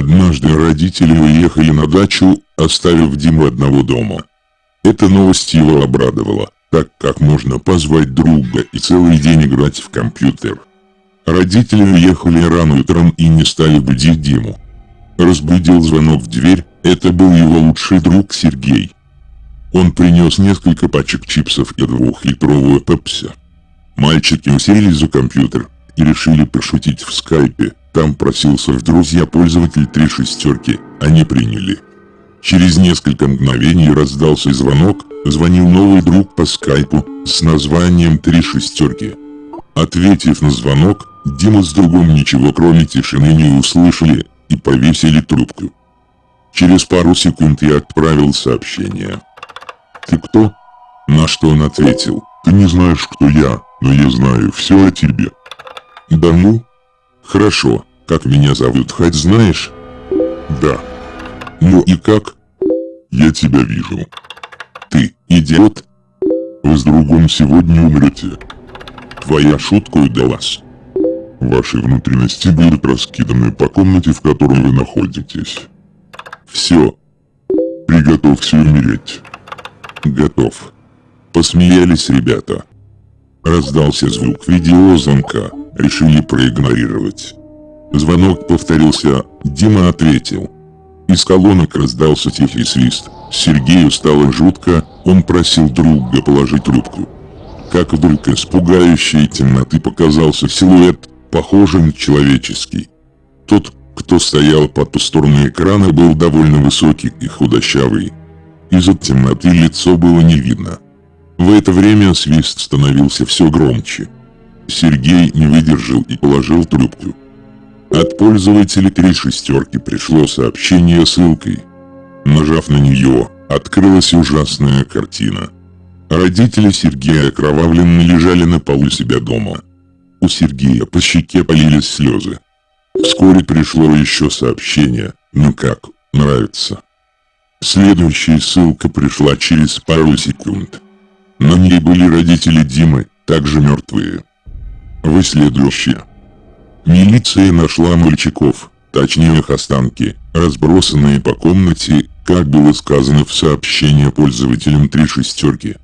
Однажды родители уехали на дачу, оставив Диму одного дома. Эта новость его обрадовала, так как можно позвать друга и целый день играть в компьютер. Родители уехали рано утром и не стали будить Диму. Разбудил звонок в дверь, это был его лучший друг Сергей. Он принес несколько пачек чипсов и двухлитровую пепси. Мальчики уселись за компьютер и решили пошутить в скайпе. Там просился в друзья пользователь три шестерки, они приняли. Через несколько мгновений раздался звонок, звонил новый друг по скайпу с названием «Три шестерки». Ответив на звонок, Дима с другом ничего кроме тишины не услышали и повесили трубку. Через пару секунд я отправил сообщение. «Ты кто?» На что он ответил. «Ты не знаешь, кто я, но я знаю все о тебе». «Да ну?» «Хорошо, как меня зовут, хоть знаешь?» «Да». «Ну и как?» «Я тебя вижу». «Ты идиот?» «Вы с другом сегодня умрете». «Твоя шутка удалась». Ваши внутренности будут раскиданы по комнате, в которой вы находитесь. Все. Приготовься умереть. Готов. Посмеялись ребята. Раздался звук видеозвонка. Решили проигнорировать. Звонок повторился. Дима ответил. Из колонок раздался тихий свист. Сергею стало жутко, он просил друга положить трубку. Как вдруг из пугающей темноты показался силуэт похожий на человеческий. Тот, кто стоял под ту сторону экрана, был довольно высокий и худощавый. Из-за темноты лицо было не видно. В это время свист становился все громче. Сергей не выдержал и положил трубку. От пользователя три шестерки пришло сообщение ссылкой. Нажав на нее, открылась ужасная картина. Родители Сергея окровавленно лежали на полу себя дома. У Сергея по щеке полились слезы. Вскоре пришло еще сообщение «Ну как, нравится?». Следующая ссылка пришла через пару секунд. На ней были родители Димы, также мертвые. Вы следующие. Милиция нашла мальчиков, точнее их останки, разбросанные по комнате, как было сказано в сообщении пользователям три шестерки.